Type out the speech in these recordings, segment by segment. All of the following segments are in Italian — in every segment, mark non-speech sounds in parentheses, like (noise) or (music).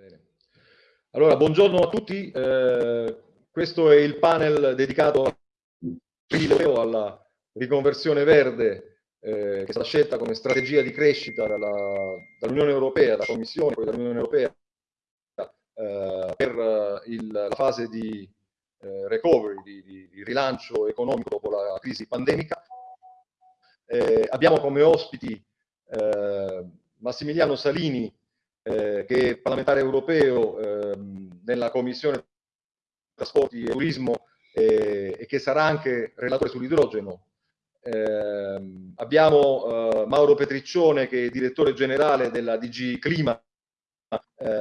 Bene. Allora, buongiorno a tutti. Eh, questo è il panel dedicato alla riconversione verde eh, che è stata scelta come strategia di crescita dall'Unione dall Europea, dalla Commissione, poi dall'Unione Europea eh, per il, la fase di eh, recovery, di, di, di, rilancio economico dopo la crisi pandemica. Eh, abbiamo come ospiti eh, Massimiliano Salini, eh, che parlamentare europeo ehm, nella Commissione Trasporti e Turismo eh, e che sarà anche relatore sull'idrogeno. Eh, abbiamo Mauro Petriccione che è direttore generale della DG Clima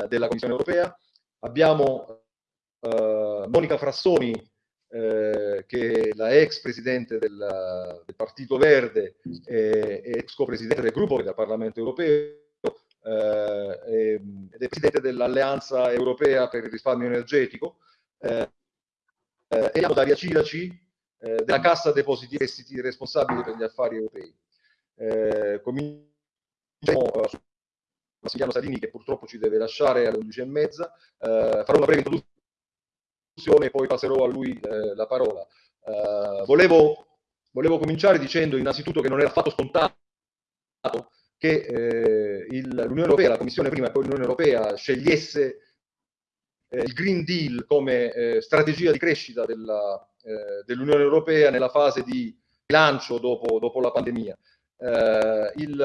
della Commissione Europea. Abbiamo Monica Frassoni eh, che è la ex presidente del, del Partito Verde e ex co-presidente del gruppo del Parlamento Europeo eh, ed è presidente dell'Alleanza Europea per il risparmio energetico, eh, eh, e Daria Ciraci eh, della Cassa Depositi e Prestiti responsabile per gli affari europei. Eh, cominciamo su Massimiliano Salini che purtroppo ci deve lasciare alle 11.30, eh, farò una breve introduzione e poi passerò a lui eh, la parola. Eh, volevo, volevo cominciare dicendo innanzitutto che non era affatto scontato che eh, l'Unione Europea, la Commissione prima e poi l'Unione Europea scegliesse eh, il Green Deal come eh, strategia di crescita eh, dell'Unione Europea nella fase di rilancio dopo, dopo la pandemia. Eh, il,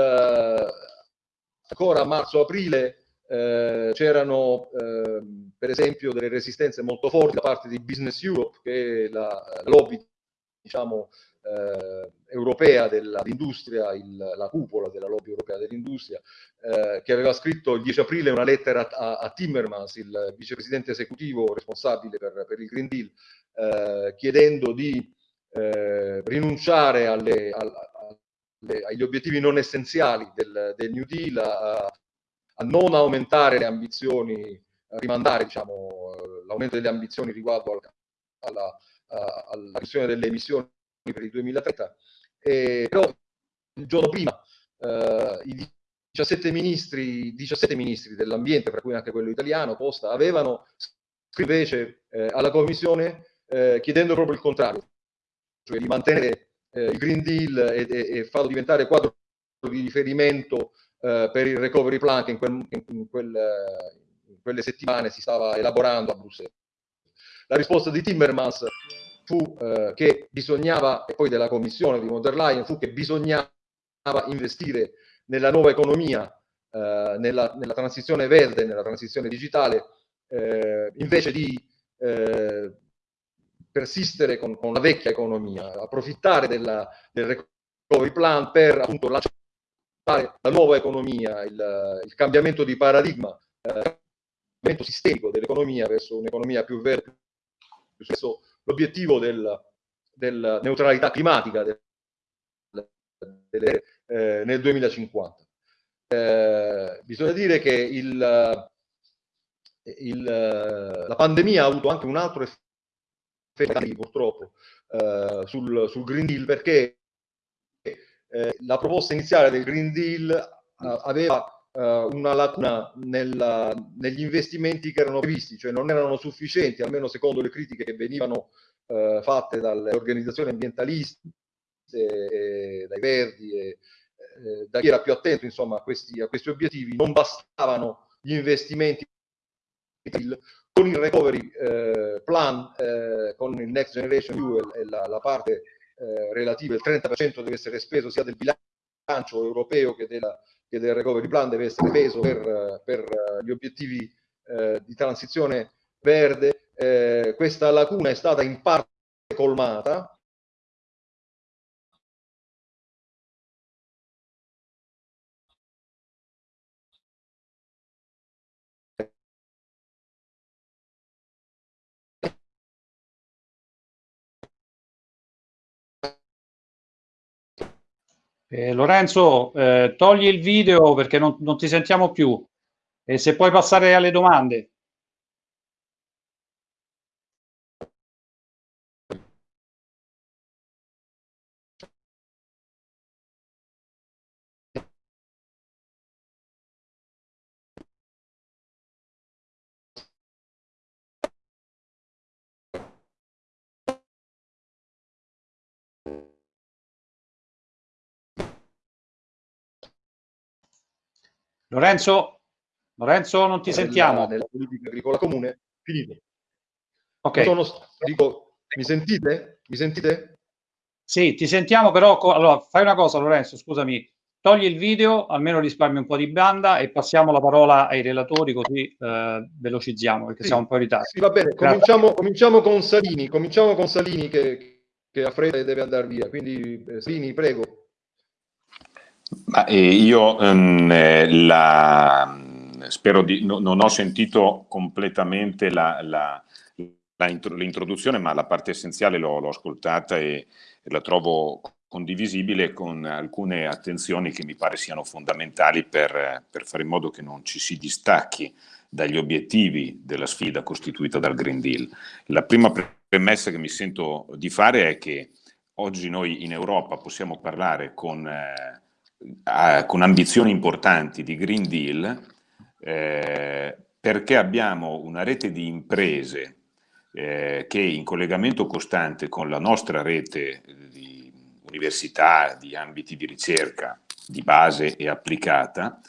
ancora a marzo-aprile eh, c'erano ehm, per esempio delle resistenze molto forti da parte di Business Europe, che è la, la lobby diciamo, eh, europea dell'industria, la cupola della lobby europea dell'industria, eh, che aveva scritto il 10 aprile una lettera a, a Timmermans, il vicepresidente esecutivo responsabile per, per il Green Deal, eh, chiedendo di eh, rinunciare alle, alle, agli obiettivi non essenziali del, del New Deal, a, a, non aumentare le ambizioni, a rimandare diciamo, l'aumento delle ambizioni riguardo al, alla, alla riduzione delle emissioni per il 2030, eh, però il giorno prima eh, i 17 ministri, 17 ministri dell'ambiente, tra cui anche quello italiano, Costa, avevano scritto invece eh, alla Commissione eh, chiedendo proprio il contrario, cioè di mantenere eh, il Green Deal e, e, e, farlo diventare quadro di riferimento eh, per il recovery plan che in, quel, in, quel, in quelle settimane si stava elaborando a Bruxelles. La risposta di Timmermans fu eh, che bisognava, e poi della commissione di von fu che bisognava investire nella nuova economia, eh, nella, nella, transizione verde, nella transizione digitale, eh, invece di eh, persistere con, con, la vecchia economia, approfittare della, del recovery plan per appunto lanciare la nuova economia, il, il cambiamento di paradigma, eh, il cambiamento sistemico dell'economia verso un'economia più verde, più spesso l'obiettivo del, del neutralità climatica del, del, eh, nel 2050. Eh, bisogna dire che il, il, la pandemia ha avuto anche un altro effetto purtroppo eh, sul, sul, Green Deal perché eh, la proposta iniziale del Green Deal eh, aveva una lacuna nella, negli investimenti che erano previsti, cioè non erano sufficienti, almeno secondo le critiche che venivano uh, fatte dalle organizzazioni ambientaliste, e, dai Verdi, e, eh, da chi era più attento insomma, a, questi, a questi obiettivi, non bastavano gli investimenti con il recovery eh, plan, eh, con il Next Generation Fuel e la, la parte eh, relativa, il 30% deve essere speso sia del bilancio europeo che della, che del recovery plan deve essere peso per, per gli obiettivi eh, di transizione verde. Eh, questa lacuna è stata in parte colmata Eh, Lorenzo, eh, togli il video perché non, non ti sentiamo più e se puoi passare alle domande. Lorenzo, Lorenzo non ti sentiamo. Nella politica agricola comune, finito. Ok. Sono, dico, mi sentite? Mi sentite? Sì, ti sentiamo però, allora fai una cosa Lorenzo, scusami, togli il video, almeno risparmi un po' di banda e passiamo la parola ai relatori così eh, velocizziamo perché sì, siamo un po' in ritardo. Sì, va bene, cominciamo, cominciamo, con Salini, cominciamo con Salini che, che ha fretta e deve andare via, quindi eh, Salini prego. Ma, eh, io ehm, la, spero di, no, non ho sentito completamente l'introduzione, ma la parte essenziale l'ho, ascoltata e, e la trovo condivisibile con alcune attenzioni che mi pare siano fondamentali per, per, fare in modo che non ci si distacchi dagli obiettivi della sfida costituita dal Green Deal. La prima premessa che mi sento di fare è che oggi noi in Europa possiamo parlare con, eh, con ambizioni importanti di Green Deal eh, perché abbiamo una rete di imprese eh, che in collegamento costante con la nostra rete di università, di ambiti di ricerca di base e applicata,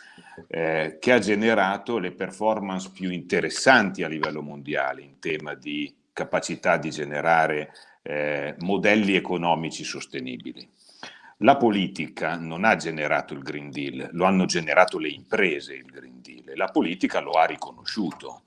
eh, che ha generato le performance più interessanti a livello mondiale in tema di capacità di generare eh, modelli economici sostenibili. La politica non ha generato il Green Deal, lo hanno generato le imprese il Green Deal la politica lo ha riconosciuto.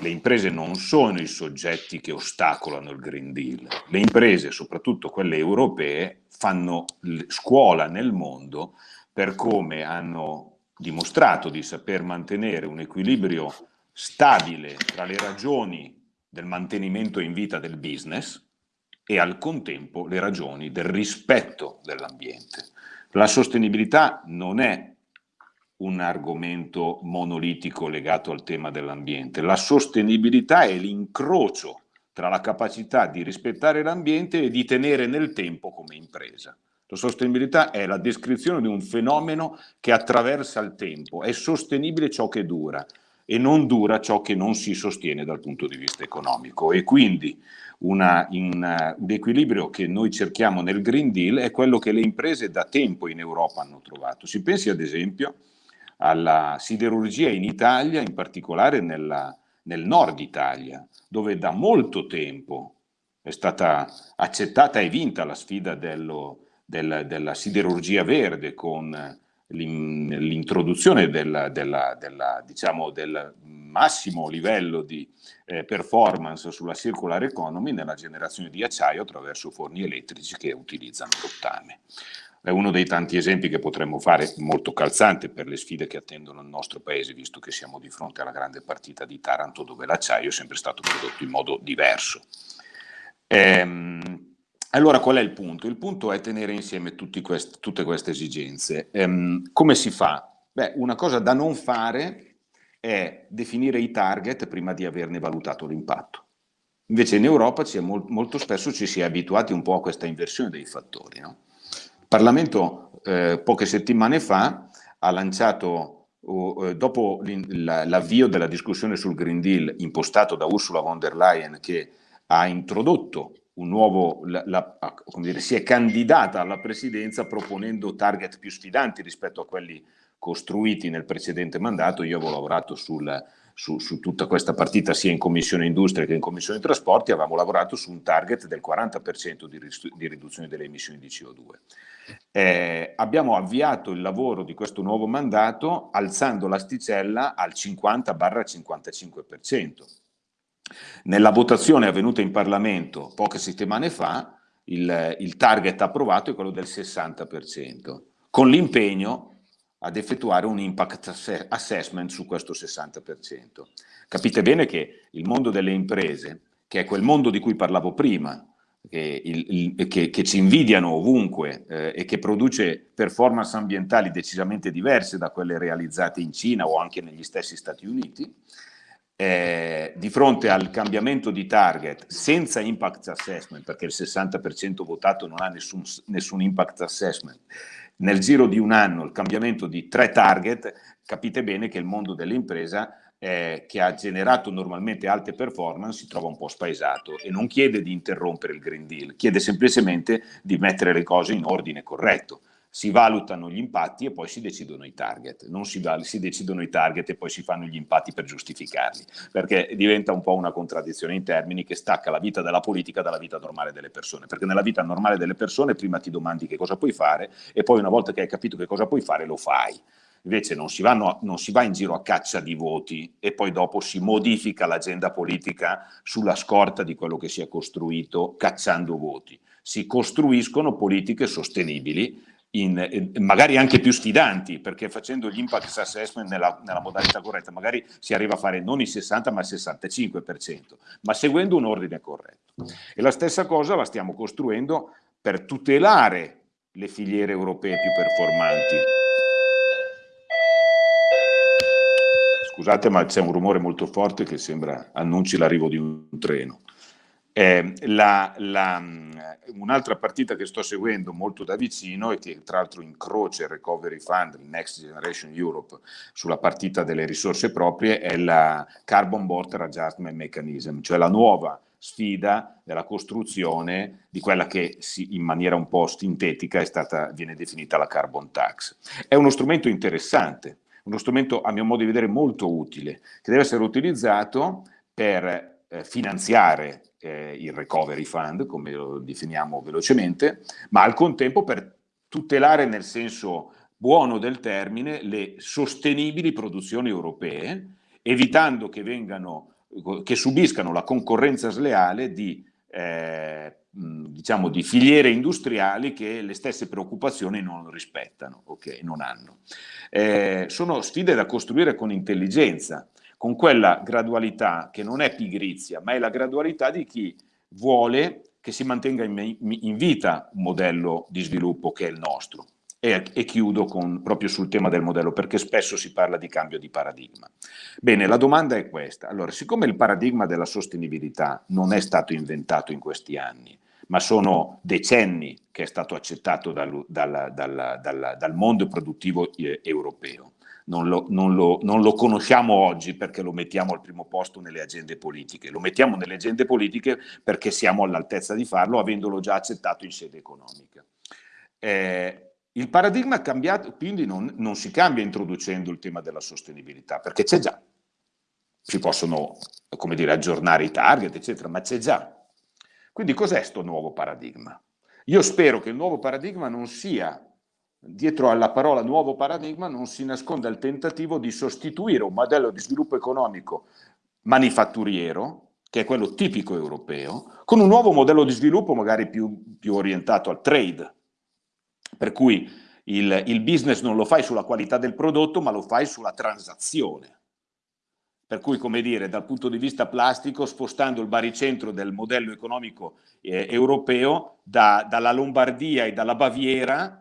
Le imprese non sono i soggetti che ostacolano il Green Deal, le imprese, soprattutto quelle europee, fanno scuola nel mondo per come hanno dimostrato di saper mantenere un equilibrio stabile tra le ragioni del mantenimento in vita del business e al contempo le ragioni del rispetto dell'ambiente. La sostenibilità non è un argomento monolitico legato al tema dell'ambiente, la sostenibilità è l'incrocio tra la capacità di rispettare l'ambiente e di tenere nel tempo come impresa. La sostenibilità è la descrizione di un fenomeno che attraversa il tempo, è sostenibile ciò che dura e non dura ciò che non si sostiene dal punto di vista economico e quindi una, in, uh, un equilibrio che noi cerchiamo nel Green Deal è quello che le imprese da tempo in Europa hanno trovato. Si pensi ad esempio alla siderurgia in Italia, in particolare nella, nel nord Italia, dove da molto tempo è stata accettata e vinta la sfida dello, del, della siderurgia verde con l'introduzione del, diciamo, del, massimo livello di eh, performance sulla circular economy nella generazione di acciaio attraverso forni elettrici che utilizzano rottame. È uno dei tanti esempi che potremmo fare molto calzante per le sfide che attendono il nostro paese, visto che siamo di fronte alla grande partita di Taranto dove l'acciaio è sempre stato prodotto in modo diverso. Ehm, allora qual è il punto? Il punto è tenere insieme queste, tutte queste esigenze. Ehm, come si fa? Beh, una cosa da non fare è definire i target prima di averne valutato l'impatto. Invece in Europa mol molto spesso ci si è abituati un po' a questa inversione dei fattori. No? Parlamento eh, poche settimane fa ha lanciato, uh, dopo l'avvio della discussione sul Green Deal impostato da Ursula von der Leyen che ha introdotto un nuovo, la, la, dire, si è candidata alla presidenza proponendo target più sfidanti rispetto a quelli costruiti nel precedente mandato. Io avevo lavorato sul, su, su, tutta questa partita sia in Commissione Industria che in Commissione Trasporti, avevamo lavorato su un target del 40% di, di riduzione delle emissioni di CO2. Eh, abbiamo avviato il lavoro di questo nuovo mandato alzando l'asticella al 50-55%. Nella votazione avvenuta in Parlamento poche settimane fa, il, il target approvato è quello del 60%, con l'impegno ad effettuare un impact assessment su questo 60%. Capite bene che il mondo delle imprese, che è quel mondo di cui parlavo prima, che, il, il, che, che ci invidiano ovunque eh, e che produce performance ambientali decisamente diverse da quelle realizzate in Cina o anche negli stessi Stati Uniti, eh, di fronte al cambiamento di target senza impact assessment, perché il 60% votato non ha nessun, nessun impact assessment, nel giro di un anno il cambiamento di tre target, capite bene che il mondo dell'impresa eh, che ha generato normalmente alte performance si trova un po' spaesato e non chiede di interrompere il Green Deal, chiede semplicemente di mettere le cose in ordine corretto. Si valutano gli impatti e poi si decidono i target, non si, si, decidono i target e poi si fanno gli impatti per giustificarli, perché diventa un po' una contraddizione in termini che stacca la vita della politica dalla vita normale delle persone, perché nella vita normale delle persone prima ti domandi che cosa puoi fare e poi una volta che hai capito che cosa puoi fare lo fai. Invece non si, vanno, non si va in giro a caccia di voti e poi dopo si modifica l'agenda politica sulla scorta di quello che si è costruito cacciando voti. Si costruiscono politiche sostenibili in, magari anche più sfidanti, perché facendo gli impact assessment nella, nella, modalità corretta, magari si arriva a fare non il 60 ma il 65%, ma seguendo un ordine corretto. E la stessa cosa la stiamo costruendo per tutelare le filiere europee più performanti. Scusate, ma c'è un rumore molto forte che sembra annunci l'arrivo di un treno. Eh, Un'altra partita che sto seguendo molto da vicino e che tra l'altro incrocia il Recovery Fund, il Next Generation Europe, sulla partita delle risorse proprie, è la Carbon Border Adjustment Mechanism, cioè la nuova sfida della costruzione di quella che si, in maniera un po' sintetica stata, viene definita la carbon tax. È uno strumento interessante, uno strumento a mio modo di vedere molto utile, che deve essere utilizzato per eh, finanziare eh, il recovery fund, come lo definiamo velocemente, ma al contempo per tutelare nel senso buono del termine le sostenibili produzioni europee, evitando che, vengano, che subiscano la concorrenza sleale di, eh, diciamo, di filiere industriali che le stesse preoccupazioni non rispettano, okay, non hanno. Eh, sono sfide da costruire con intelligenza, con quella gradualità che non è pigrizia, ma è la gradualità di chi vuole che si mantenga in, in vita un modello di sviluppo che è il nostro. E, e, chiudo con, proprio sul tema del modello, perché spesso si parla di cambio di paradigma. Bene, la domanda è questa. Allora, siccome il paradigma della sostenibilità non è stato inventato in questi anni, ma sono decenni che è stato accettato dal, dal, dal, dal mondo produttivo europeo, non lo, non, lo, non lo, conosciamo oggi perché lo mettiamo al primo posto nelle agende politiche, lo mettiamo nelle agende politiche perché siamo all'altezza di farlo avendolo già accettato in sede economica. Eh, il paradigma cambiato, quindi non, non si cambia introducendo il tema della sostenibilità, perché c'è già. Si possono, come dire, aggiornare i target, eccetera, ma c'è già. Quindi cos'è questo nuovo paradigma? Io spero che il nuovo paradigma non sia dietro alla parola nuovo paradigma non si nasconda il tentativo di sostituire un modello di sviluppo economico manifatturiero, che è quello tipico europeo, con un nuovo modello di sviluppo magari più, più orientato al trade, per cui il, il business non lo fai sulla qualità del prodotto, ma lo fai sulla transazione. Per cui, come dire, dal punto di vista plastico, spostando il baricentro del modello economico eh, europeo da, dalla Lombardia e dalla Baviera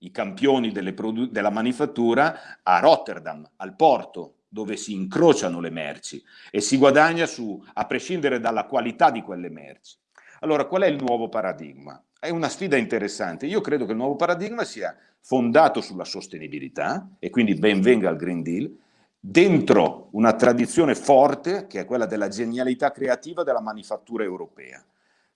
i campioni della manifattura a Rotterdam, al porto, dove si incrociano le merci e si guadagna su, a prescindere dalla qualità di quelle merci. Allora, qual è il nuovo paradigma? È una sfida interessante. Io credo che il nuovo paradigma sia fondato sulla sostenibilità, e quindi ben venga il Green Deal, dentro una tradizione forte, che è quella della genialità creativa della manifattura europea.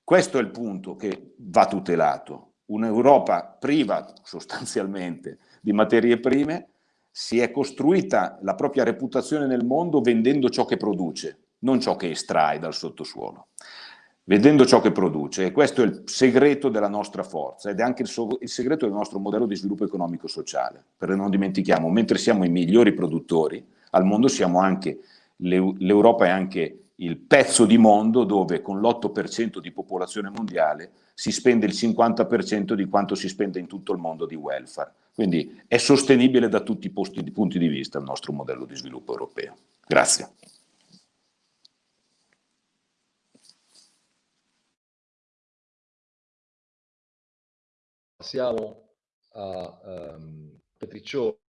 Questo è il punto che va tutelato un'Europa priva sostanzialmente di materie prime, si è costruita la propria reputazione nel mondo vendendo ciò che produce, non ciò che estrae dal sottosuolo, vendendo ciò che produce e questo è il segreto della nostra forza ed è anche il, so il segreto del nostro modello di sviluppo economico-sociale, perché non dimentichiamo, mentre siamo i migliori produttori al mondo siamo anche, l'Europa è anche il pezzo di mondo dove con l'8% di popolazione mondiale si spende il 50% di quanto si spende in tutto il mondo di welfare. Quindi è sostenibile da tutti i punti di vista il nostro modello di sviluppo europeo. Grazie. Passiamo a um, Petriccioni.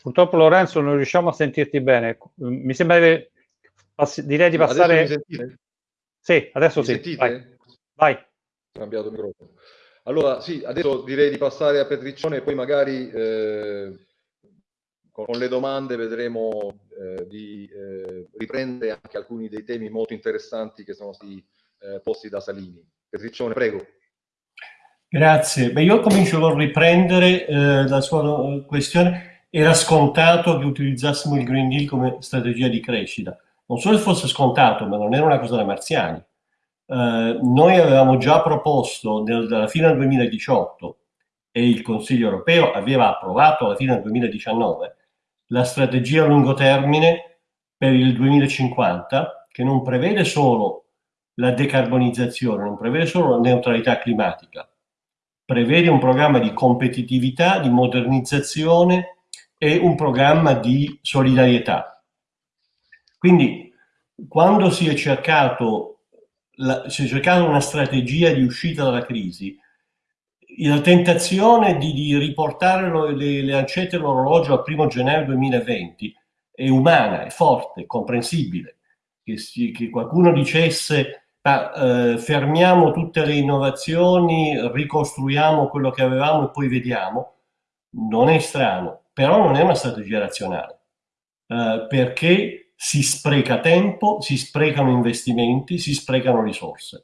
Purtroppo Lorenzo non riusciamo a sentirti bene. Mi sembra che direi di passare... Adesso sì, adesso mi sì. Sentite? Vai. Cambiato microfono. Allora, sì, adesso direi di passare a Petriccione e poi magari eh, con, con, le domande vedremo eh, di eh, riprendere anche alcuni dei temi molto interessanti che sono stati eh, posti da Salini. Petriccione, prego. Grazie. Beh, io comincio con riprendere eh, la sua questione. Era scontato che utilizzassimo il Green Deal come strategia di crescita. Non solo fosse scontato, ma non era una cosa da marziani. Eh, noi avevamo già proposto nel, alla fine del 2018 e il Consiglio europeo aveva approvato alla fine del 2019 la strategia a lungo termine per il 2050 che non prevede solo la decarbonizzazione, non prevede solo la neutralità climatica, prevede un programma di competitività, di modernizzazione e un programma di solidarietà. Quindi quando si è cercato, la, si è cercato una strategia di uscita dalla crisi, la tentazione di, di riportare lo, le, le lancette dell'orologio al primo gennaio 2020 è umana, è forte, è comprensibile. Che, si, che qualcuno dicesse ma, eh, fermiamo tutte le innovazioni, ricostruiamo quello che avevamo e poi vediamo, non è strano, però non è una strategia razionale, eh, perché si spreca tempo, si sprecano investimenti, si sprecano risorse.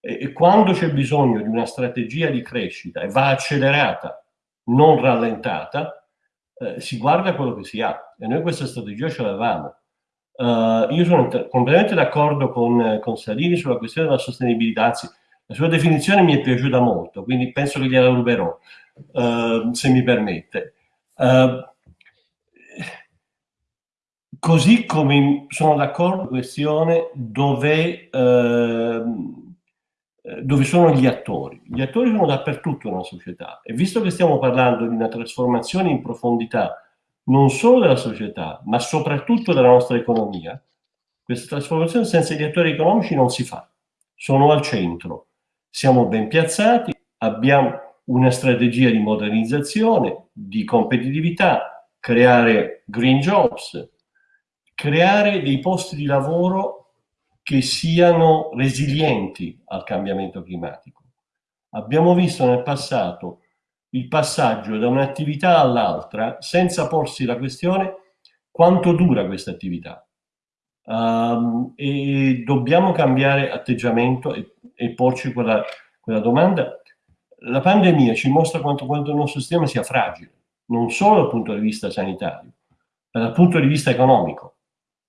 E quando c'è bisogno di una strategia di crescita e va accelerata, non rallentata, eh, si guarda quello che si ha. E noi questa strategia ce l'avevamo. Uh, io sono completamente d'accordo con, con, Salini sulla questione della sostenibilità, anzi la sua definizione mi è piaciuta molto, quindi penso che gliela ruberò, uh, se mi permette. Uh, così come sono d'accordo questione dove ehm, eh, dove sono gli attori. Gli attori sono dappertutto nella società e visto che stiamo parlando di una trasformazione in profondità non solo della società, ma soprattutto della nostra economia, questa trasformazione senza gli attori economici non si fa. Sono al centro, siamo ben piazzati, abbiamo una strategia di modernizzazione, di competitività, creare green jobs, creare dei posti di lavoro che siano resilienti al cambiamento climatico. Abbiamo visto nel passato il passaggio da un'attività all'altra senza porsi la questione quanto dura questa attività. Um, e dobbiamo cambiare atteggiamento e, e porci quella, quella, domanda. La pandemia ci mostra quanto, quanto il nostro sistema sia fragile, non solo dal punto di vista sanitario, ma dal punto di vista economico.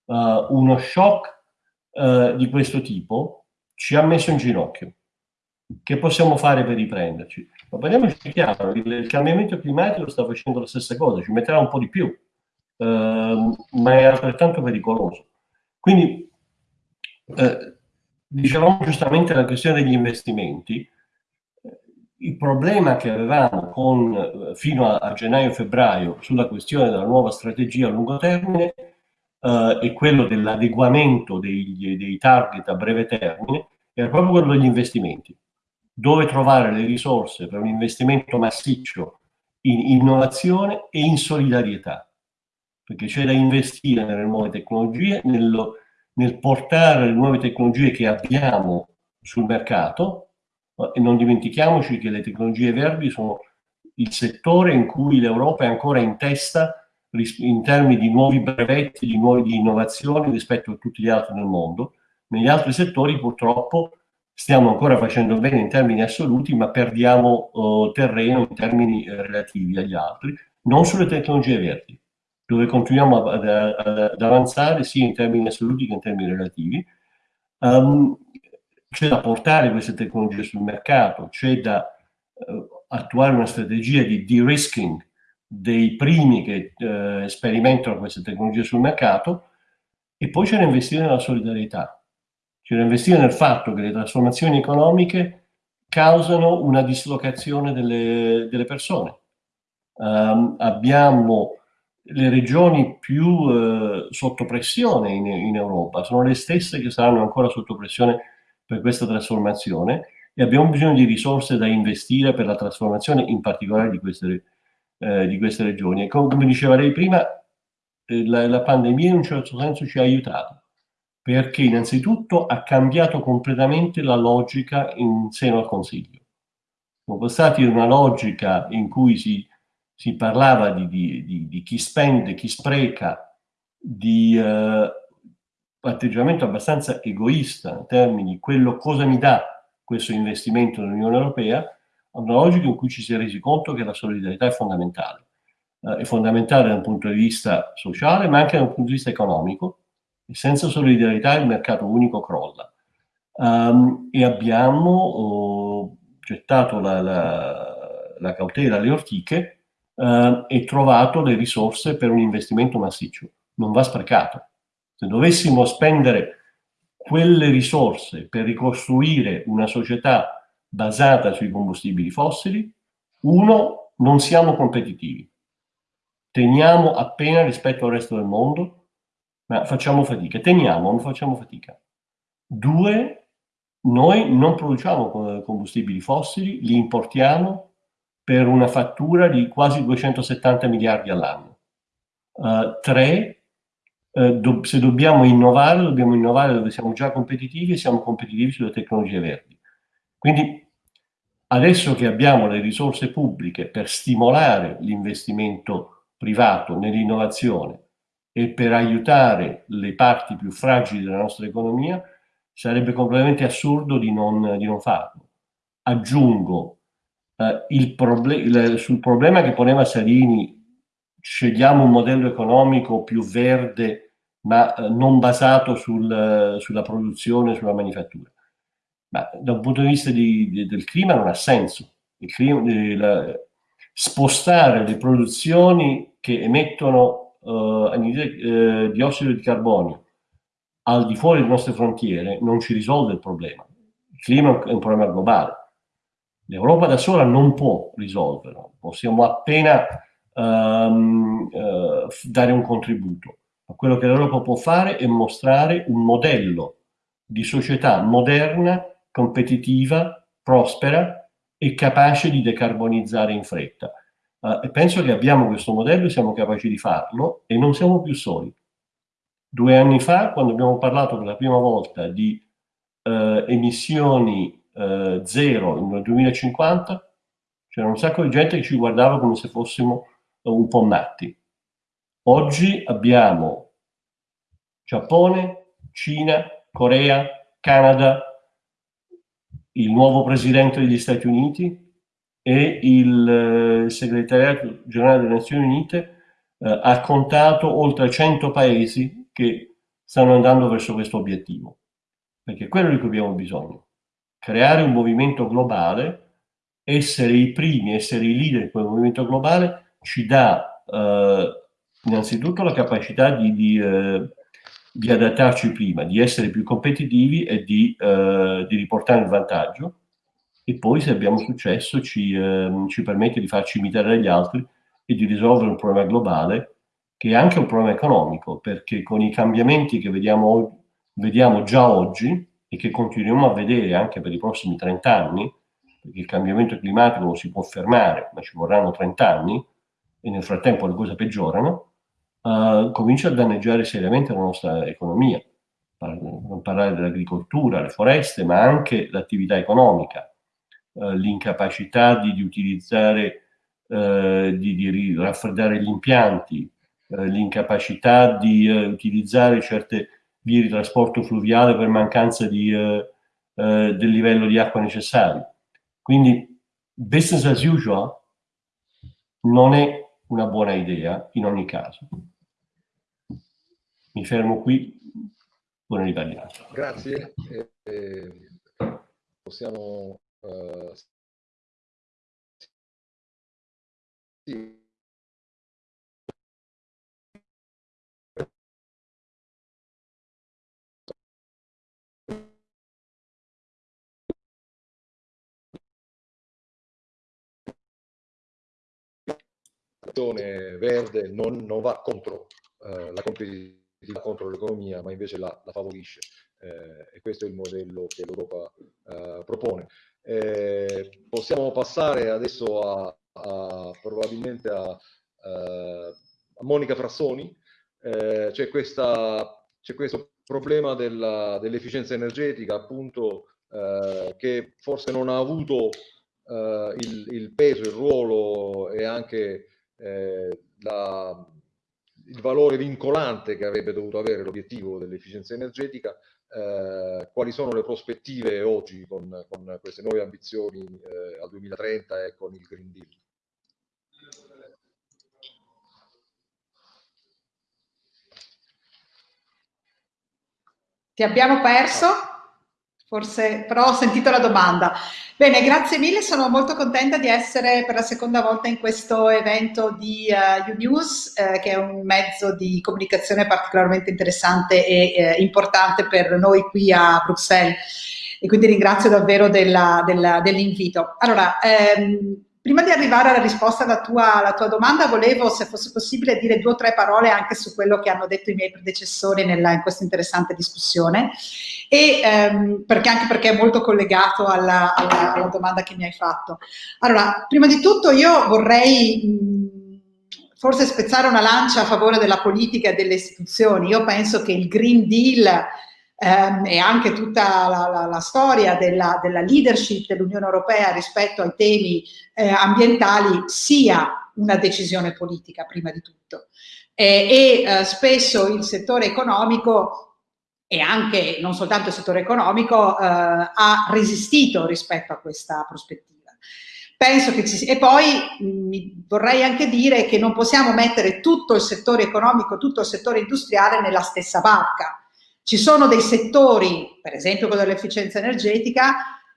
Uh, uno shock eh, di questo tipo ci ha messo in ginocchio. Che possiamo fare per riprenderci? Ma parliamoci chiaro, il, il, cambiamento climatico sta facendo la stessa cosa, ci metterà un po' di più, eh, ma è altrettanto pericoloso. Quindi, eh, dicevamo giustamente la questione degli investimenti, il problema che avevamo con, fino a, a gennaio-febbraio sulla questione della nuova strategia a lungo termine eh, e quello dell'adeguamento dei, dei target a breve termine era proprio quello degli investimenti. Dove trovare le risorse per un investimento massiccio in innovazione e in solidarietà, perché c'è da investire nelle nuove tecnologie, nello, nel portare le nuove tecnologie che abbiamo sul mercato e non dimentichiamoci che le tecnologie verdi sono il settore in cui l'Europa è ancora in testa in termini di nuovi brevetti, di nuove innovazioni rispetto a tutti gli altri nel mondo. Negli altri settori purtroppo stiamo ancora facendo bene in termini assoluti, ma perdiamo uh, terreno in termini uh, relativi agli altri, non sulle tecnologie verdi, dove continuiamo ad, ad, ad avanzare sia in termini assoluti che in termini relativi. Um, c'è da portare queste tecnologie sul mercato, c'è da uh, attuare una strategia di de-risking dei primi che eh, sperimentano queste tecnologie sul mercato e poi c'è da investire nella solidarietà, c'è da investire nel fatto che le trasformazioni economiche causano una dislocazione delle, delle persone. Um, abbiamo le regioni più uh, sotto pressione in, in, Europa, sono le stesse che saranno ancora sotto pressione per questa trasformazione e abbiamo bisogno di risorse da investire per la trasformazione in particolare di queste eh, di queste regioni. E come, diceva lei prima, eh, la, la, pandemia in un certo senso ci ha aiutato, perché innanzitutto ha cambiato completamente la logica in seno al Consiglio. Siamo passati da una logica in cui si, si parlava di, di, di, di, chi spende, chi spreca, di eh, atteggiamento abbastanza egoista in termini di quello cosa mi dà questo investimento dell'Unione Europea, a una logica in cui ci si è resi conto che la solidarietà è fondamentale. Eh, è fondamentale da un punto di vista sociale, ma anche da un punto di vista economico, e senza solidarietà il mercato unico crolla. Um, e abbiamo oh, gettato la, la, la, cautela alle ortiche uh, e trovato le risorse per un investimento massiccio. Non va sprecato. Se dovessimo spendere quelle risorse per ricostruire una società basata sui combustibili fossili, uno, non siamo competitivi. Teniamo appena rispetto al resto del mondo ma facciamo fatica. Teniamo, non facciamo fatica. Due, noi non produciamo combustibili fossili, li importiamo per una fattura di quasi 270 miliardi all'anno. Uh, tre, uh, do se dobbiamo innovare, dobbiamo innovare dove siamo già competitivi e siamo competitivi sulle tecnologie verdi. Quindi adesso che abbiamo le risorse pubbliche per stimolare l'investimento privato nell'innovazione, e per aiutare le parti più fragili della nostra economia, sarebbe completamente assurdo di non, di non farlo. Aggiungo, eh, il proble il, sul problema che poneva Salini, scegliamo un modello economico più verde, ma eh, non basato sul, sulla produzione, sulla manifattura. Ma da un punto di vista di, di, del clima non ha senso. Clima, eh, la, spostare le produzioni che emettono eh, diossido di carbonio al di fuori delle nostre frontiere non ci risolve il problema. Il clima è un problema globale. L'Europa da sola non può risolverlo, possiamo appena um, uh, dare un contributo. Ma quello che l'Europa può fare è mostrare un modello di società moderna, competitiva, prospera e capace di decarbonizzare in fretta. Uh, penso che abbiamo questo modello siamo capaci di farlo e non siamo più soli. Due anni fa, quando abbiamo parlato per la prima volta di uh, emissioni uh, zero nel 2050, c'era un sacco di gente che ci guardava come se fossimo un po' matti. Oggi abbiamo Giappone, Cina, Corea, Canada, il nuovo presidente degli Stati Uniti, e il eh, segretariato generale delle Nazioni Unite eh, ha contato oltre 100 paesi che stanno andando verso questo obiettivo, perché è quello di cui abbiamo bisogno, creare un movimento globale, essere i primi, essere i leader in quel movimento globale ci dà eh, innanzitutto la capacità di, di, eh, di, adattarci prima, di essere più competitivi e di, eh, di riportare il vantaggio, e poi se abbiamo successo ci, eh, ci permette di farci imitare dagli altri e di risolvere un problema globale che è anche un problema economico perché con i cambiamenti che vediamo, vediamo già oggi e che continuiamo a vedere anche per i prossimi 30 anni perché il cambiamento climatico non si può fermare ma ci vorranno 30 anni e nel frattempo le cose peggiorano uh, comincia a danneggiare seriamente la nostra economia non parlare dell'agricoltura, le foreste ma anche l'attività economica eh, l'incapacità di, di, utilizzare, eh, di, di, raffreddare gli impianti, l'incapacità di utilizzare certe vie di trasporto fluviale per mancanza di, del livello di acqua necessario. Quindi business as usual non è una buona idea in ogni caso. Mi fermo qui, ne riparliamo. Grazie. Eh, possiamo Uh, sì. Verde non, non, va contro uh, la competitività, contro l'economia, ma invece la, la favorisce. Eh, e questo è il modello che l'Europa uh, propone. Eh, possiamo passare adesso a, a probabilmente a, a, Monica Frassoni. Eh, c'è questo problema dell'efficienza energetica, appunto, eh, che forse non ha avuto eh, il, il, peso, il ruolo e anche eh, la, il valore vincolante che avrebbe dovuto avere l'obiettivo dell'efficienza energetica, eh, quali sono le prospettive oggi con, con queste nuove ambizioni eh, al 2030 e con il Green Deal? Ti abbiamo perso? Forse, però ho sentito la domanda. Bene, grazie mille, sono molto contenta di essere per la seconda volta in questo evento di uh, uh, che è un mezzo di comunicazione particolarmente interessante e uh, importante per noi qui a Bruxelles. E quindi ringrazio davvero dell'invito. Allora, ehm, Prima di arrivare alla risposta alla tua, alla tua, domanda, volevo, se fosse possibile, dire due o tre parole anche su quello che hanno detto i miei predecessori nella, in questa interessante discussione, e, ehm, perché, anche perché è molto collegato alla, alla, alla, domanda che mi hai fatto. Allora, prima di tutto io vorrei mh, forse spezzare una lancia a favore della politica e delle istituzioni. Io penso che il Green Deal ehm, e anche tutta la, la, la storia della, della leadership dell'Unione Europea rispetto ai temi eh, ambientali sia una decisione politica prima di tutto. Eh, e eh, spesso il settore economico e anche non soltanto il settore economico eh, ha resistito rispetto a questa prospettiva. Penso che ci sia, e poi mh, vorrei anche dire che non possiamo mettere tutto il settore economico, tutto il settore industriale nella stessa barca ci sono dei settori, per esempio quello dell'efficienza energetica,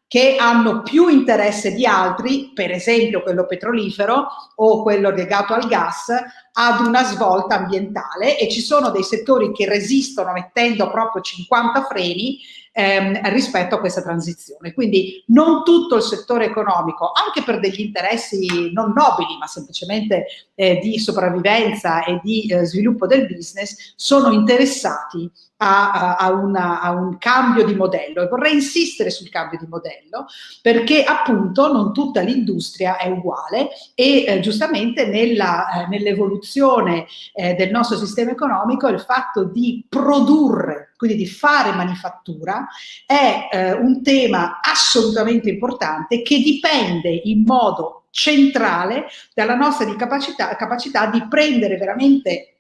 che hanno più interesse di altri, per esempio quello petrolifero o quello legato al gas, ad una svolta ambientale e ci sono dei settori che resistono mettendo proprio 50 freni ehm, rispetto a questa transizione. Quindi non tutto il settore economico, anche per degli interessi non nobili, ma semplicemente eh, di sopravvivenza e di eh, sviluppo del business, sono interessati a, a, una, a, un cambio di modello. E vorrei insistere sul cambio di modello perché appunto non tutta l'industria è uguale e eh, giustamente eh, nell'evoluzione eh, del nostro sistema economico il fatto di produrre, quindi di fare manifattura, è eh, un tema assolutamente importante che dipende in modo centrale dalla nostra capacità, capacità di prendere veramente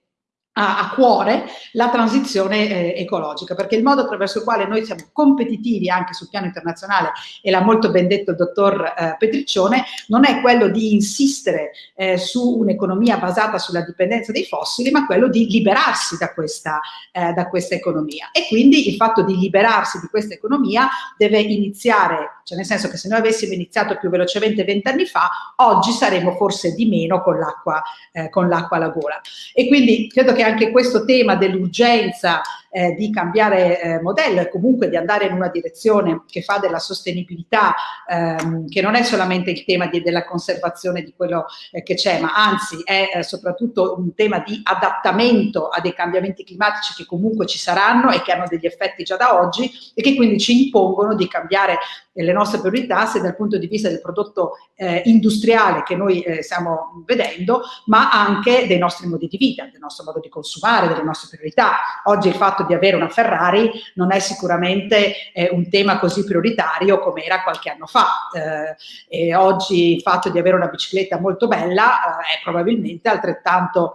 a, cuore la transizione eh, ecologica, perché il modo attraverso il quale noi siamo competitivi anche sul piano internazionale, e l'ha molto ben detto il dottor eh, Petriccione, non è quello di insistere eh, su un'economia basata sulla dipendenza dei fossili, ma quello di liberarsi da questa, eh, da questa economia. E quindi il fatto di liberarsi di questa economia deve iniziare, cioè nel senso che se noi avessimo iniziato più velocemente vent'anni fa, oggi saremmo forse di meno con l'acqua eh, alla gola. E quindi credo che anche questo tema dell'urgenza eh, di cambiare eh, modello e comunque di andare in una direzione che fa della sostenibilità, ehm, che non è solamente il tema di, della conservazione di quello eh, che c'è, ma anzi è eh, soprattutto un tema di adattamento a dei cambiamenti climatici che comunque ci saranno e che hanno degli effetti già da oggi e che quindi ci impongono di cambiare le nostre priorità sia dal punto di vista del prodotto eh, industriale che noi eh, stiamo vedendo, ma anche dei nostri modi di vita, del nostro modo di consumare, delle nostre priorità. Oggi il fatto di avere una Ferrari non è sicuramente eh, un tema così prioritario come era qualche anno fa. Eh, e oggi il fatto di avere una bicicletta molto bella eh, è probabilmente altrettanto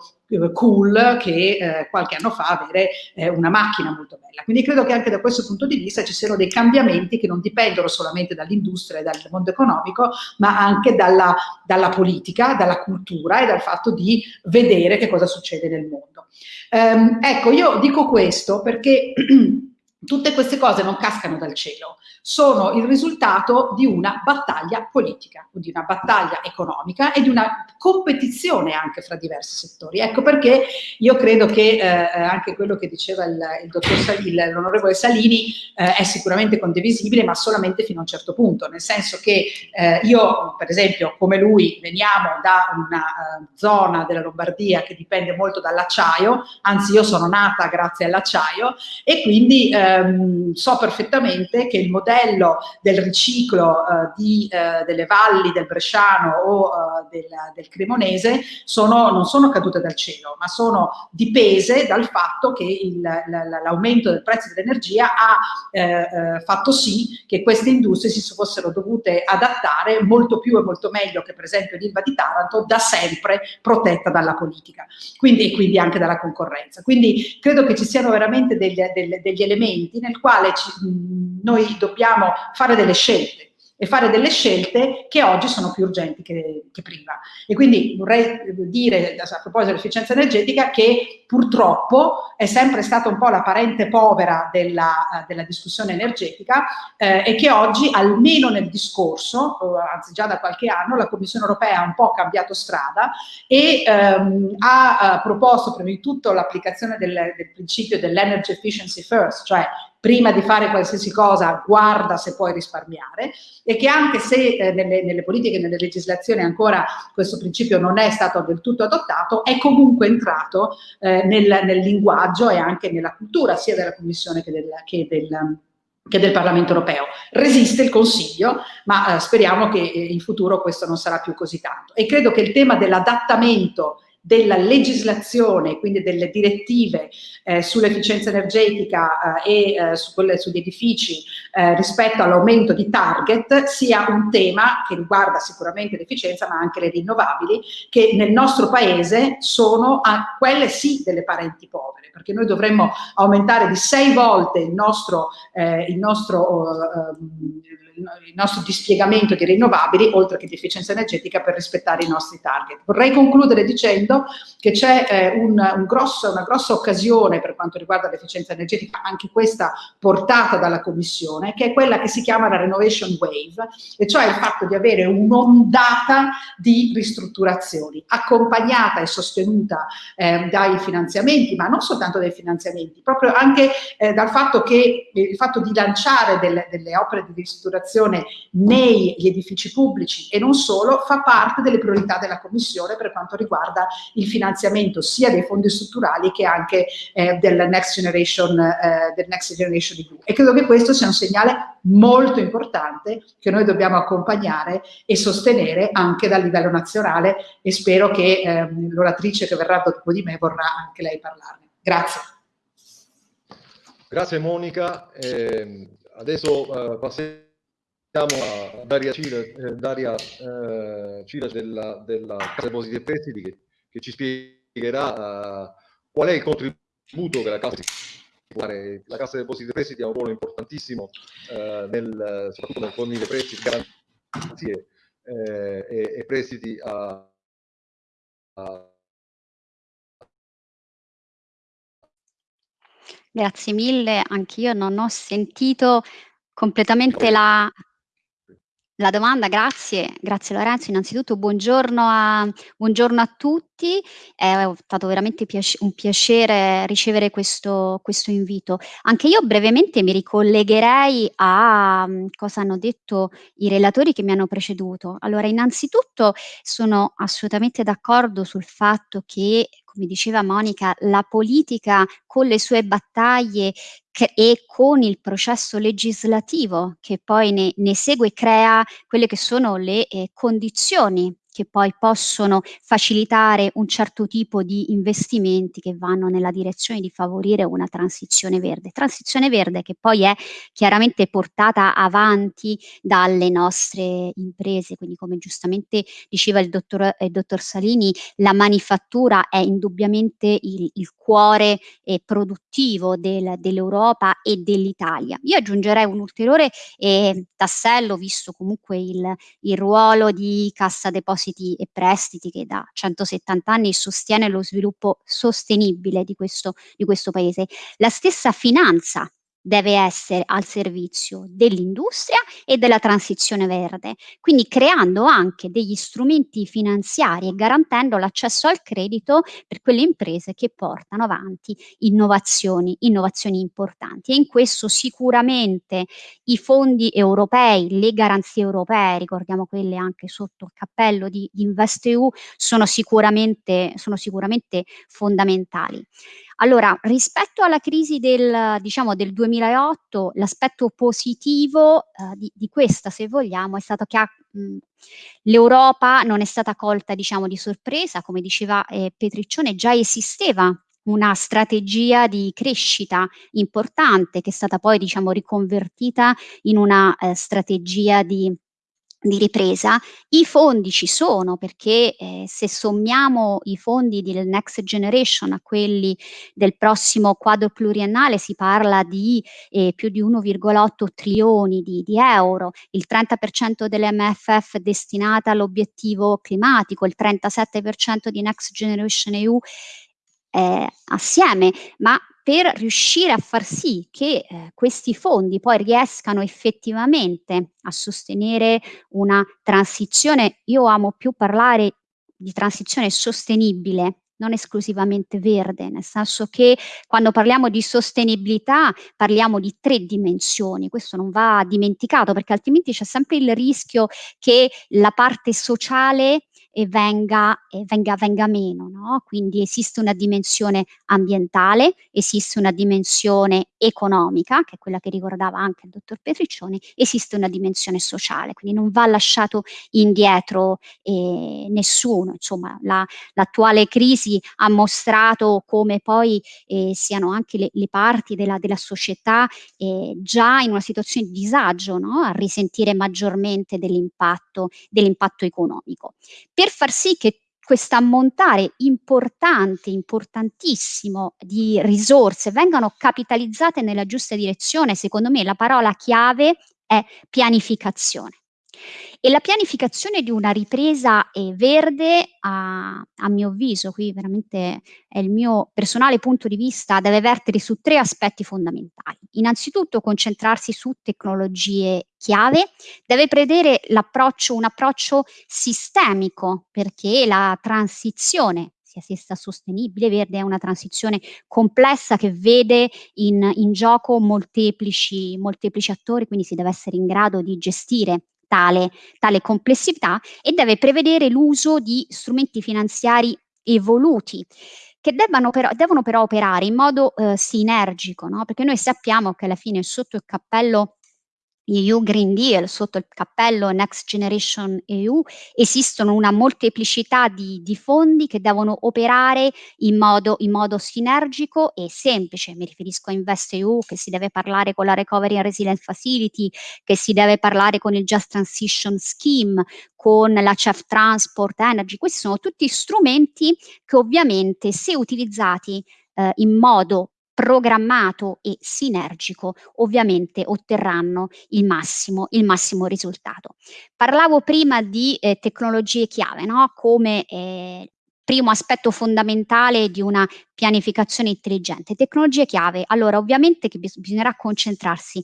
cool che eh, qualche anno fa avere eh, una macchina molto bella. Quindi credo che anche da questo punto di vista ci siano dei cambiamenti che non dipendono solamente dall'industria e dal mondo economico, ma anche dalla, dalla, politica, dalla cultura e dal fatto di vedere che cosa succede nel mondo. Um, ecco, io dico questo perché (clears throat) tutte queste cose non cascano dal cielo sono il risultato di una battaglia politica, di una battaglia economica e di una competizione anche fra diversi settori. Ecco perché io credo che eh, anche quello che diceva l'onorevole Salini, eh, è sicuramente condivisibile, ma solamente fino a un certo punto, nel senso che eh, io, per esempio, come lui, veniamo da una uh, zona della Lombardia che dipende molto dall'acciaio, anzi io sono nata grazie all'acciaio e quindi ehm, so perfettamente che il modello del riciclo eh, di, eh, delle valli del Bresciano o eh, del, del, Cremonese sono, non sono cadute dal cielo, ma sono dipese dal fatto che l'aumento del prezzo dell'energia ha eh, eh, fatto sì che queste industrie si fossero dovute adattare molto più e molto meglio che per esempio l'Ilva di Taranto, da sempre protetta dalla politica quindi, e quindi anche dalla concorrenza. Quindi credo che ci siano veramente degli, degli elementi 20 nel quale ci, noi dobbiamo fare delle scelte e fare delle scelte che oggi sono più urgenti che, che prima. E quindi vorrei dire, a proposito dell'efficienza energetica, che purtroppo è sempre stata un po' la parente povera della, della discussione energetica eh, e che oggi, almeno nel discorso, anzi già da qualche anno, la Commissione europea ha un po' cambiato strada e ehm, ha eh, proposto prima di tutto l'applicazione del, del principio dell'energy efficiency first, cioè prima di fare qualsiasi cosa guarda se puoi risparmiare e che anche se eh, nelle, nelle, politiche nelle legislazioni ancora questo principio non è stato del tutto adottato, è comunque entrato eh, nel, nel, linguaggio e anche nella cultura sia della Commissione che del, che del che del Parlamento europeo. Resiste il Consiglio, ma eh, speriamo che eh, in futuro questo non sarà più così tanto. E credo che il tema dell'adattamento della legislazione, quindi delle direttive eh, sull'efficienza energetica eh, e eh, su quelle, sugli edifici eh, rispetto all'aumento di target sia un tema che riguarda sicuramente l'efficienza ma anche le rinnovabili che nel nostro paese sono a, quelle sì delle parenti povere perché noi dovremmo aumentare di sei volte il nostro, eh, il nostro uh, il nostro dispiegamento di rinnovabili oltre che di efficienza energetica per rispettare i nostri target. Vorrei concludere dicendo che c'è eh, un, un grosso, una grossa occasione per quanto riguarda l'efficienza energetica, anche questa portata dalla Commissione, che è quella che si chiama la Renovation Wave, e cioè il fatto di avere un'ondata di ristrutturazioni accompagnata e sostenuta eh, dai finanziamenti, ma non soltanto dai finanziamenti, proprio anche eh, dal fatto che il fatto di lanciare delle, delle opere di ristrutturazione ristrutturazione negli edifici pubblici e non solo fa parte delle priorità della Commissione per quanto riguarda il finanziamento sia dei fondi strutturali che anche eh, del, Next Generation, eh, del Next Generation EU. E credo che questo sia un segnale molto importante che noi dobbiamo accompagnare e sostenere anche dal livello nazionale e spero che eh, l'oratrice che verrà dopo di me vorrà anche lei parlarne. Grazie. Grazie Monica. Eh, adesso eh, passiamo a Daria Cile, eh, Daria, eh, Cile della, della Cassa Depositi e Prestiti che, che ci spiegherà uh, qual è il contributo che la Cassa fare. La Cassa Depositi e Prestiti ha un ruolo importantissimo uh, nel, soprattutto nel fornire prestiti, garanzie eh, e, e, prestiti a, a Grazie mille, anch'io non ho sentito completamente la, la domanda, grazie, grazie Lorenzo. Innanzitutto buongiorno a, buongiorno a tutti, è stato veramente piace, un piacere ricevere questo, questo, invito. Anche io brevemente mi ricollegherei a um, cosa hanno detto i relatori che mi hanno preceduto. Allora, innanzitutto sono assolutamente d'accordo sul fatto che come diceva Monica, la politica con le sue battaglie e con il processo legislativo che poi ne, ne segue crea quelle che sono le eh, condizioni che poi possono facilitare un certo tipo di investimenti che vanno nella direzione di favorire una transizione verde. Transizione verde che poi è chiaramente portata avanti dalle nostre imprese, quindi come giustamente diceva il dottor, il dottor Salini, la manifattura è indubbiamente il, il cuore eh, produttivo del, dell'Europa e dell'Italia. Io aggiungerei un ulteriore eh, tassello, visto comunque il, il ruolo di Cassa Depositi depositi e prestiti che da 170 anni sostiene lo sviluppo sostenibile di questo, di questo paese. La stessa finanza deve essere al servizio dell'industria e della transizione verde, quindi creando anche degli strumenti finanziari e garantendo l'accesso al credito per quelle imprese che portano avanti innovazioni, innovazioni importanti. E in questo sicuramente i fondi europei, le garanzie europee, ricordiamo quelle anche sotto il cappello di, InvestEU, sono sicuramente, sono sicuramente fondamentali. Allora, rispetto alla crisi del, diciamo, del 2008, l'aspetto positivo eh, di, di, questa, se vogliamo, è stato che l'Europa non è stata colta, diciamo, di sorpresa, come diceva eh, Petriccione, già esisteva una strategia di crescita importante che è stata poi diciamo riconvertita in una eh, strategia di di ripresa, i fondi ci sono perché eh, se sommiamo i fondi del Next Generation a quelli del prossimo quadro pluriennale si parla di eh, più di 1,8 trilioni di, di, euro, il 30% dell'MFF destinata all'obiettivo climatico, il 37% di Next Generation EU eh, assieme, ma per riuscire a far sì che eh, questi fondi poi riescano effettivamente a sostenere una transizione, io amo più parlare di transizione sostenibile, non esclusivamente verde, nel senso che quando parliamo di sostenibilità parliamo di tre dimensioni, questo non va dimenticato perché altrimenti c'è sempre il rischio che la parte sociale e venga, e venga, venga meno. No? Quindi esiste una dimensione ambientale, esiste una dimensione economica, che è quella che ricordava anche il dottor Petriccioni, esiste una dimensione sociale, quindi non va lasciato indietro eh, nessuno. Insomma, la, l'attuale crisi ha mostrato come poi eh, siano anche le, le parti della, della società eh, già in una situazione di disagio no? a risentire maggiormente dell'impatto, dell'impatto economico per far sì che questo ammontare importante, importantissimo di risorse vengano capitalizzate nella giusta direzione, secondo me la parola chiave è pianificazione. E la pianificazione di una ripresa eh, verde, a, a, mio avviso, qui veramente è il mio personale punto di vista, deve vertere su tre aspetti fondamentali. Innanzitutto concentrarsi su tecnologie chiave, deve prevedere un approccio sistemico, perché la transizione sia essa sostenibile, verde è una transizione complessa che vede in, in gioco molteplici, molteplici attori, quindi si deve essere in grado di gestire tale, tale complessità e deve prevedere l'uso di strumenti finanziari evoluti che però, devono però operare in modo eh, sinergico, no? perché noi sappiamo che alla fine sotto il cappello EU Green Deal, sotto il cappello Next Generation EU, esistono una molteplicità di, di fondi che devono operare in modo, in modo, sinergico e semplice. Mi riferisco a Invest EU, che si deve parlare con la Recovery and Resilience Facility, che si deve parlare con il Just Transition Scheme, con la CEF Transport Energy. Questi sono tutti strumenti che ovviamente se utilizzati eh, in modo programmato e sinergico ovviamente otterranno il massimo, il massimo risultato. Parlavo prima di eh, tecnologie chiave, no? come eh, primo aspetto fondamentale di una pianificazione intelligente. Tecnologie chiave, allora ovviamente che bis bisognerà concentrarsi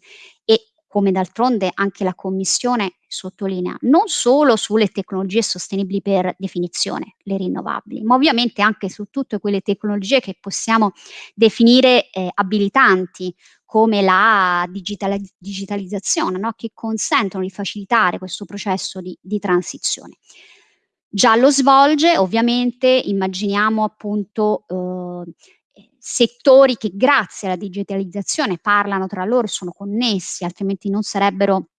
come d'altronde anche la Commissione sottolinea, non solo sulle tecnologie sostenibili per definizione, le rinnovabili, ma ovviamente anche su tutte quelle tecnologie che possiamo definire eh, abilitanti, come la digitali digitalizzazione, no? che consentono di facilitare questo processo di, di transizione. Già lo svolge, ovviamente, immaginiamo appunto eh, settori che grazie alla digitalizzazione parlano tra loro, sono connessi, altrimenti non sarebbero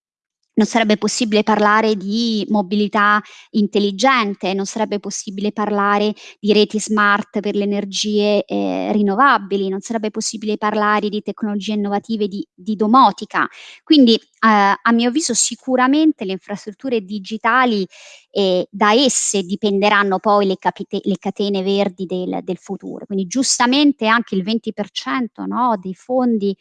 non sarebbe possibile parlare di mobilità intelligente, non sarebbe possibile parlare di reti smart per le energie eh, rinnovabili, non sarebbe possibile parlare di tecnologie innovative di, di domotica. Quindi eh, a mio avviso sicuramente le infrastrutture digitali eh, da esse dipenderanno poi le, le catene verdi del, del, futuro. Quindi giustamente anche il 20% no, dei fondi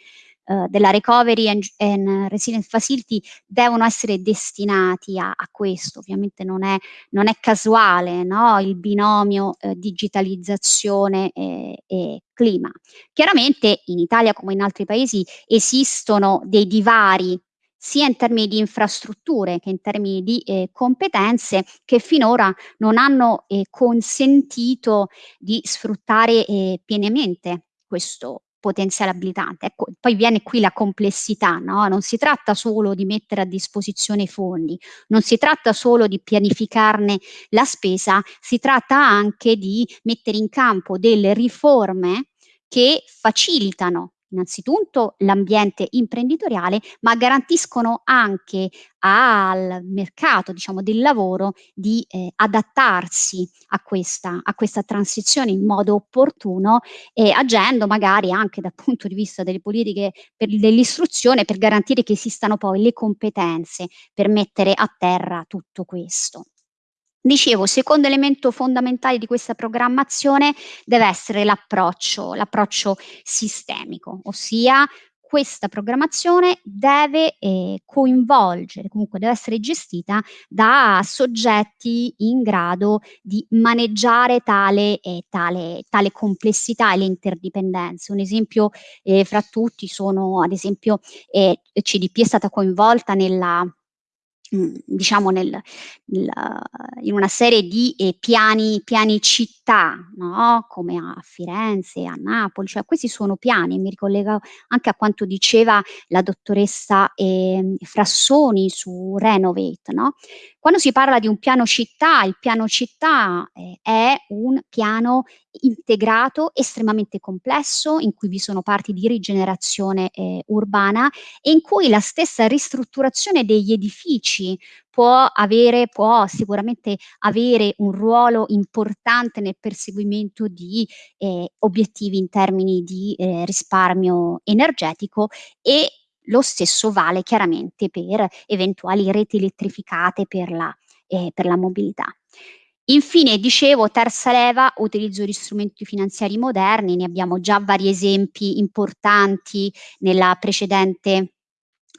eh, della Recovery and, and, Resilience Facility devono essere destinati a, a questo, ovviamente non è, non è casuale no? il binomio eh, digitalizzazione e, e clima. Chiaramente in Italia come in altri paesi esistono dei divari sia in termini di infrastrutture che in termini di eh, competenze che finora non hanno eh, consentito di sfruttare eh, pienamente questo, potenziale abilitante. Ecco, poi viene qui la complessità, no? non si tratta solo di mettere a disposizione i fondi, non si tratta solo di pianificarne la spesa, si tratta anche di mettere in campo delle riforme che facilitano innanzitutto l'ambiente imprenditoriale, ma garantiscono anche al mercato diciamo, del lavoro di eh, adattarsi a questa, a questa transizione in modo opportuno e agendo magari anche dal punto di vista delle politiche dell'istruzione per garantire che esistano poi le competenze per mettere a terra tutto questo. Dicevo, secondo elemento fondamentale di questa programmazione deve essere l'approccio, l'approccio sistemico, ossia questa programmazione deve eh, coinvolgere, comunque deve essere gestita da soggetti in grado di maneggiare tale, eh, tale, tale complessità e le interdipendenze. Un esempio eh, fra tutti sono, ad esempio, eh, CDP è stata coinvolta nella diciamo nel, nel, in una serie di eh, piani, piani città, no? come a Firenze, a Napoli, cioè questi sono piani, mi ricollego anche a quanto diceva la dottoressa eh, Frassoni su Renovate, no? Quando si parla di un piano città, il piano città eh, è un piano integrato, estremamente complesso, in cui vi sono parti di rigenerazione eh, urbana e in cui la stessa ristrutturazione degli edifici può avere, può sicuramente avere un ruolo importante nel perseguimento di eh, obiettivi in termini di eh, risparmio energetico e lo stesso vale chiaramente per eventuali reti elettrificate per la, eh, per la mobilità. Infine, dicevo, terza leva, utilizzo di strumenti finanziari moderni, ne abbiamo già vari esempi importanti nella precedente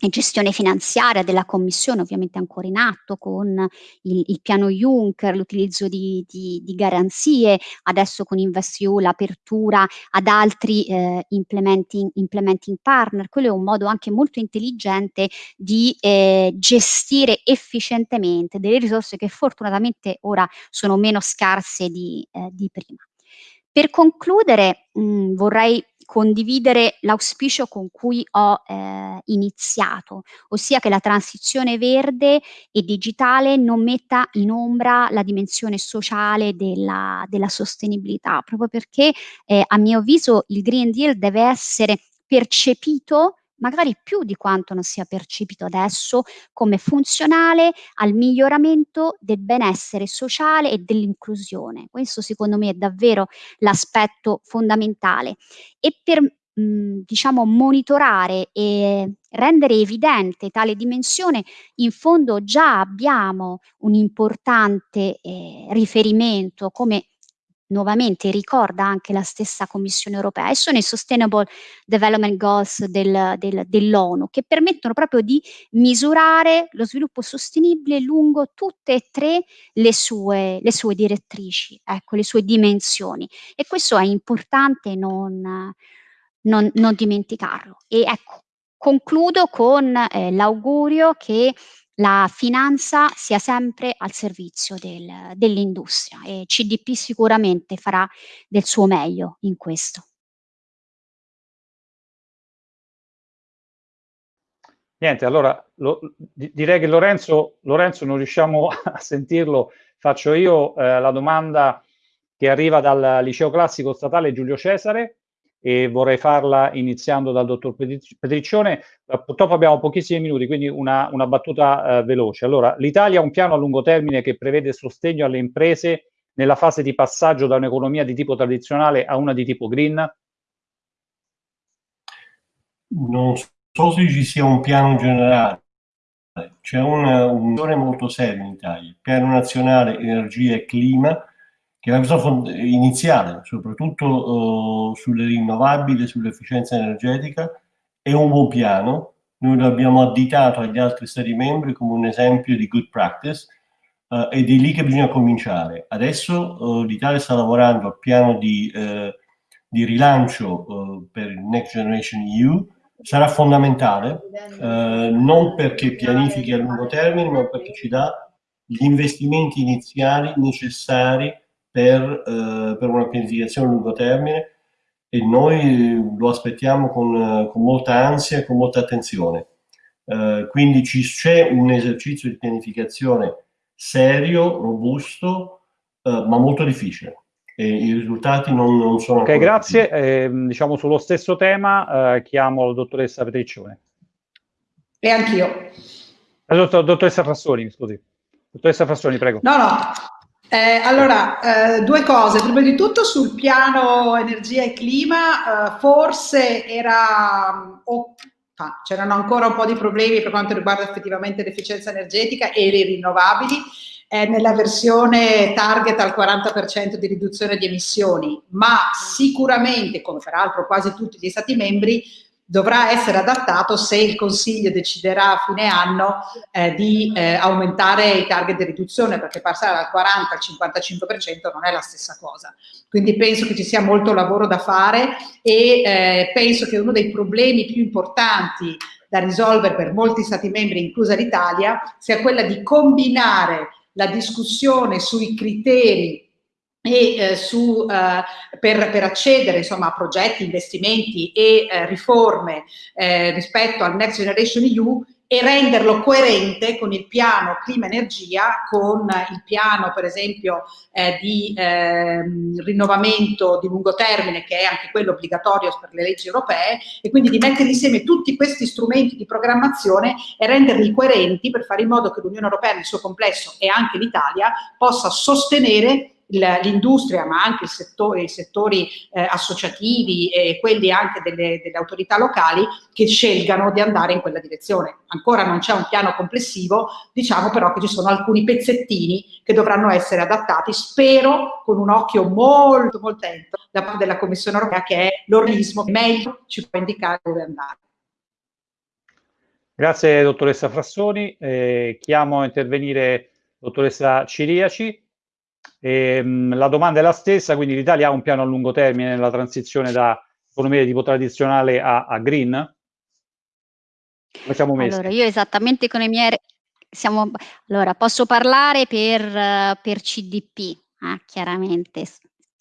gestione finanziaria della Commissione, ovviamente ancora in atto, con il, il piano Juncker, l'utilizzo di, di, di, garanzie, adesso con InvestEU l'apertura ad altri eh, implementing, implementing, partner. Quello è un modo anche molto intelligente di eh, gestire efficientemente delle risorse che fortunatamente ora sono meno scarse di, eh, di prima. Per concludere mh, vorrei condividere l'auspicio con cui ho eh, iniziato, ossia che la transizione verde e digitale non metta in ombra la dimensione sociale della, della sostenibilità, proprio perché eh, a mio avviso il Green Deal deve essere percepito magari più di quanto non sia percepito adesso, come funzionale al miglioramento del benessere sociale e dell'inclusione. Questo secondo me è davvero l'aspetto fondamentale. E per mh, diciamo monitorare e rendere evidente tale dimensione, in fondo già abbiamo un importante eh, riferimento come nuovamente ricorda anche la stessa Commissione europea e sono i Sustainable Development Goals del, del, dell'ONU che permettono proprio di misurare lo sviluppo sostenibile lungo tutte e tre le sue, le sue direttrici, ecco, le sue dimensioni e questo è importante non, non, non dimenticarlo. E ecco, concludo con eh, l'augurio che la finanza sia sempre al servizio del, dell'industria e CDP sicuramente farà del suo meglio in questo. Niente, allora lo, direi che Lorenzo, Lorenzo, non riusciamo (laughs) a sentirlo, faccio io eh, la domanda che arriva dal liceo classico statale Giulio Cesare e vorrei farla iniziando dal dottor Petriccione. Eh, purtroppo abbiamo pochissimi minuti, quindi una, una battuta eh, veloce. Allora, l'Italia ha un piano a lungo termine che prevede sostegno alle imprese nella fase di passaggio da un'economia di tipo tradizionale a una di tipo green? Non so se ci sia un piano generale. C'è un, un molto serio in Italia, Piano Nazionale Energia e Clima, che una cosa iniziale, soprattutto uh, sulle rinnovabili, sull'efficienza energetica, è un buon piano. Noi lo abbiamo additato agli altri Stati membri come un esempio di good practice uh, ed è lì che bisogna cominciare. Adesso uh, l'Italia sta lavorando al piano di, di rilancio per il Next Generation EU, sarà fondamentale, non perché pianifichi a lungo termine, ma perché ci dà gli investimenti iniziali necessari per, eh, per una pianificazione a lungo termine e noi lo aspettiamo con, con molta ansia e con molta attenzione. Eh, quindi c'è un esercizio di pianificazione serio, robusto, eh, ma molto difficile. e i risultati non, non sono... Ok, grazie. Eh, diciamo sullo stesso tema eh, chiamo la dottoressa Petriccione. E anch'io. Dottoressa Frassoni, scusi. Dottoressa Frassoni, prego. No, no. Eh, allora, eh, due cose. Prima di tutto sul piano energia e clima, eh, forse era... Oh, c'erano ancora un po' di problemi per quanto riguarda effettivamente l'efficienza energetica e le rinnovabili è nella versione target al 40% di riduzione di emissioni, ma sicuramente, come peraltro quasi tutti gli Stati membri, dovrà essere adattato se il Consiglio deciderà a fine anno eh, di eh, aumentare i target di riduzione, perché passare dal 40 al 55% non è la stessa cosa. Quindi penso che ci sia molto lavoro da fare e eh, penso che uno dei problemi più importanti da risolvere per molti Stati membri, inclusa l'Italia, sia quella di combinare la discussione sui criteri e eh, su, eh, per, per, accedere insomma, a progetti, investimenti e eh, riforme eh, rispetto al Next Generation EU e renderlo coerente con il piano clima-energia, con il piano per esempio eh, di eh, rinnovamento di lungo termine che è anche quello obbligatorio per le leggi europee e quindi di mettere insieme tutti questi strumenti di programmazione e renderli coerenti per fare in modo che l'Unione Europea nel suo complesso e anche l'Italia possa sostenere l'industria ma anche il settore, i settori eh, associativi e quelli anche delle, delle, autorità locali che scelgano di andare in quella direzione. Ancora non c'è un piano complessivo, diciamo però che ci sono alcuni pezzettini che dovranno essere adattati, spero con un occhio molto molto attento da parte della Commissione europea che è l'organismo che meglio ci può indicare dove andare. Grazie dottoressa Frassoni, eh, chiamo a intervenire dottoressa Ciriaci. E, ehm, la domanda è la stessa, quindi l'Italia ha un piano a lungo termine nella transizione da economia di tipo tradizionale a, a green? Come siamo messi? Allora, io esattamente con i miei... Siamo, allora, posso parlare per, per CDP, eh, chiaramente,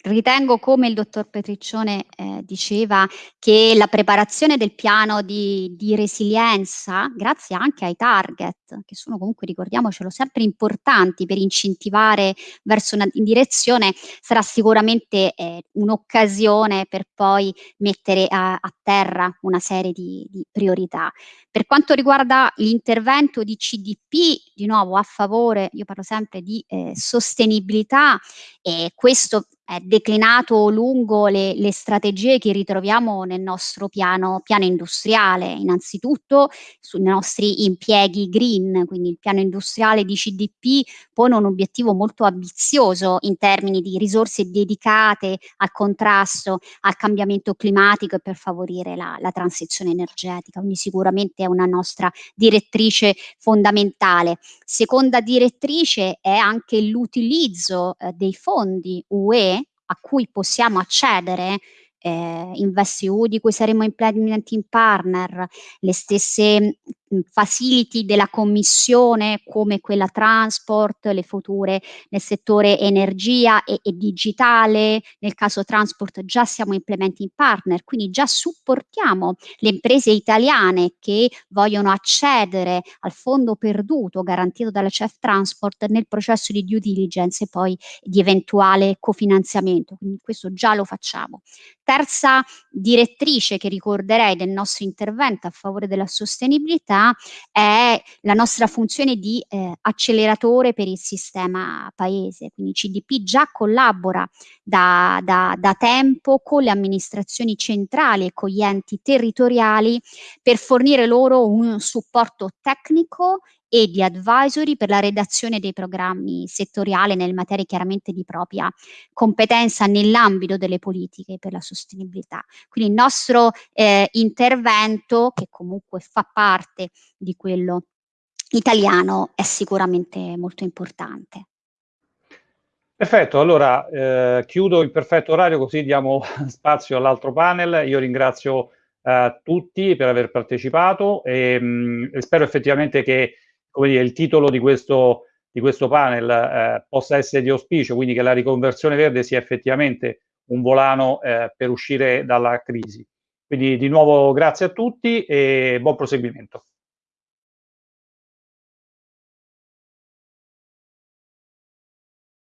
Ritengo, come il dottor Petriccione eh, diceva, che la preparazione del piano di, di, resilienza, grazie anche ai target, che sono comunque, ricordiamocelo, sempre importanti per incentivare verso una direzione, sarà sicuramente eh, un'occasione per poi mettere a, a, terra una serie di, di priorità. Per quanto riguarda l'intervento di CDP, di nuovo a favore, io parlo sempre di eh, sostenibilità, e questo è declinato lungo le, le, strategie che ritroviamo nel nostro piano, piano industriale, innanzitutto sui nostri impieghi green, quindi il piano industriale di CDP pone un obiettivo molto ambizioso in termini di risorse dedicate al contrasto al cambiamento climatico e per favorire la, la transizione energetica, quindi sicuramente è una nostra direttrice fondamentale. Seconda direttrice è anche l'utilizzo eh, dei fondi UE a cui possiamo accedere eh, InvestEU di cui saremo implementing partner, le stesse facility della commissione come quella transport, le future nel settore energia e, e, digitale, nel caso transport già siamo implementing partner, quindi già supportiamo le imprese italiane che vogliono accedere al fondo perduto garantito dalla CEF Transport nel processo di due diligence e poi di eventuale cofinanziamento, quindi questo già lo facciamo. Terza direttrice che ricorderei del nostro intervento a favore della sostenibilità è la nostra funzione di eh, acceleratore per il sistema paese, quindi CDP già collabora da, da, da tempo con le amministrazioni centrali e con gli enti territoriali per fornire loro un supporto tecnico e di advisory per la redazione dei programmi settoriali nelle materie chiaramente di propria competenza nell'ambito delle politiche per la sostenibilità. Quindi il nostro eh, intervento, che comunque fa parte di quello italiano, è sicuramente molto importante. Perfetto, allora eh, chiudo il perfetto orario così diamo (laughs) spazio all'altro panel. Io ringrazio eh, tutti per aver partecipato e, mh, mm, spero effettivamente che come dire, il titolo di questo, di questo panel eh, possa essere di auspicio, quindi che la riconversione verde sia effettivamente un volano eh, per uscire dalla crisi. Quindi di nuovo grazie a tutti e buon proseguimento.